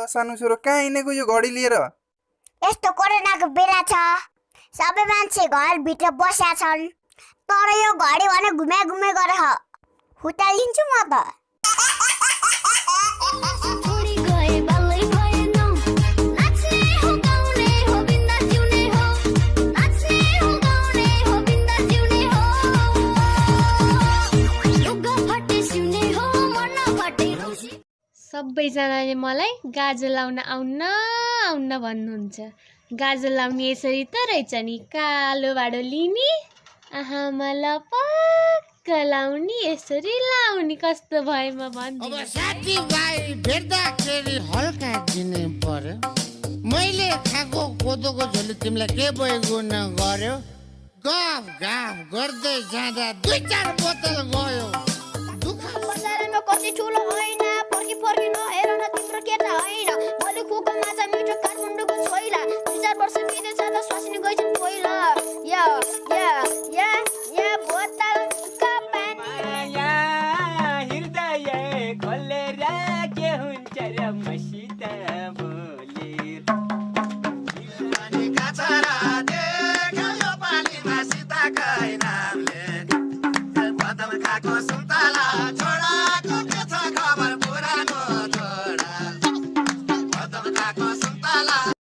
ल सानो छोरो कहाँ हिँडेको यो घडी लिएर। यस्तो कोरोनाको बेला छ। सबै मान्छे घरभित्र बसेका छन्। तर यो घडी भने घुमे घुमे गरेर हुटालिन्छु म त। सबैजनाले मलाई गाजल लाउन आउन्न आउन्न भन्नुहुन्छ। गाजल लाउने यसरी त रहेछ नि। कालो भाडो लिने आहा मलाई पक्क लाउने यसरी लाउने। कस्तो हल्का दिनु पर्यो। मैले खाएको कोदोको झोली तिमीलाई के भयो गुण गर्यो गफ गाफ गर्दै जाँदा दुई चार बोतल गयो। वर्ष बितेछ त स्वास्नी गइछन् पहिला या या या या बोतलका पानी माया हृदय खोलेर के हुन्छ र मसित बोलेर पानीका छोरा देख्यो पानीमा सीताकै नामले पदम खाएको